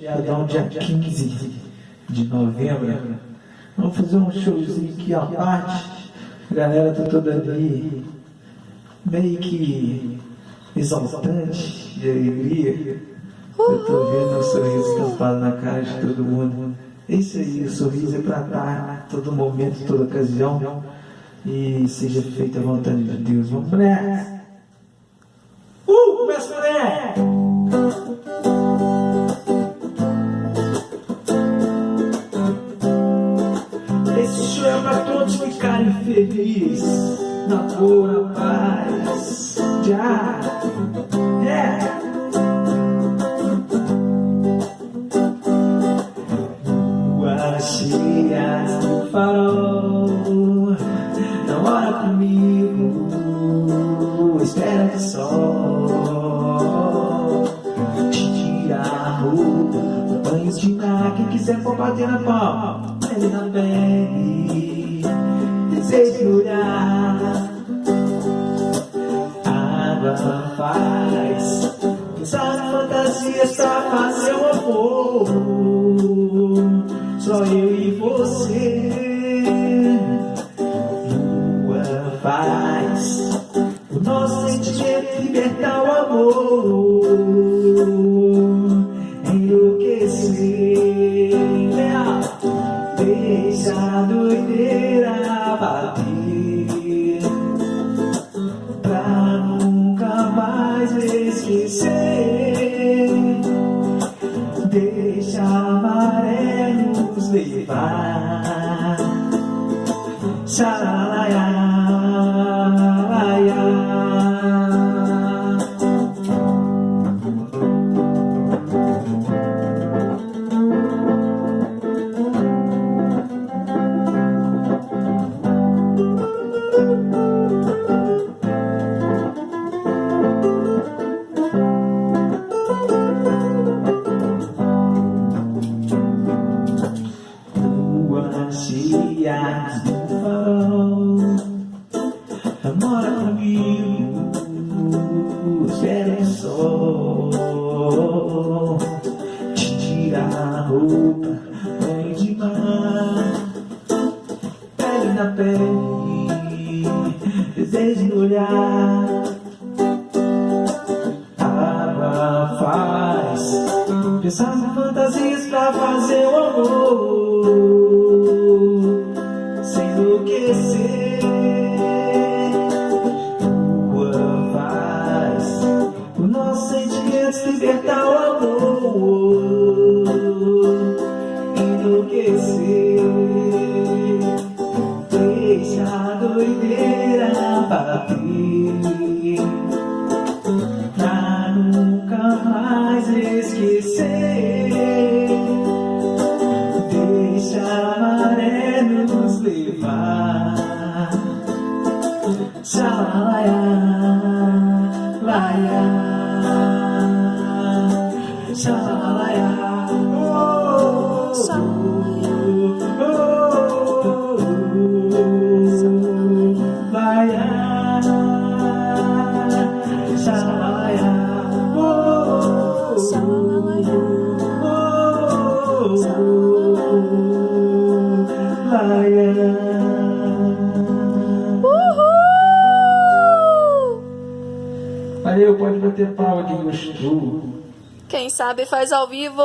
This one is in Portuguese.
Feriadão dia 15 de novembro. Vamos fazer um showzinho aqui à parte. A galera tá toda ali, meio que exaltante de alegria. Eu tô vendo o sorriso estampado na cara de todo mundo. Isso aí, o sorriso é para dar todo momento, toda ocasião. E seja feita a vontade de Deus. Vamos nessa! Felizes, na boa, paz. Já, é. Lua cheia no farol, namora comigo, espera que sol te tira a roupa, banhos de mar, quem quiser for bater na palma pele na pele, desejo olhar. Água faz em fantasias pra fazer o amor. Só eu e você. Lua faz o nosso sentimento libertar o amor. Enlouquecer. Deixa a maré nos levar Xalalaia Namora comigo Espera o sol Te tira a roupa Banho de mar Pele na pele Desejo no olhar Água faz Pensar em fantasias pra fazer o amor vaya, vaya, vaya, vaya. Valeu, pode bater palma quem gostou. Quem sabe faz ao vivo.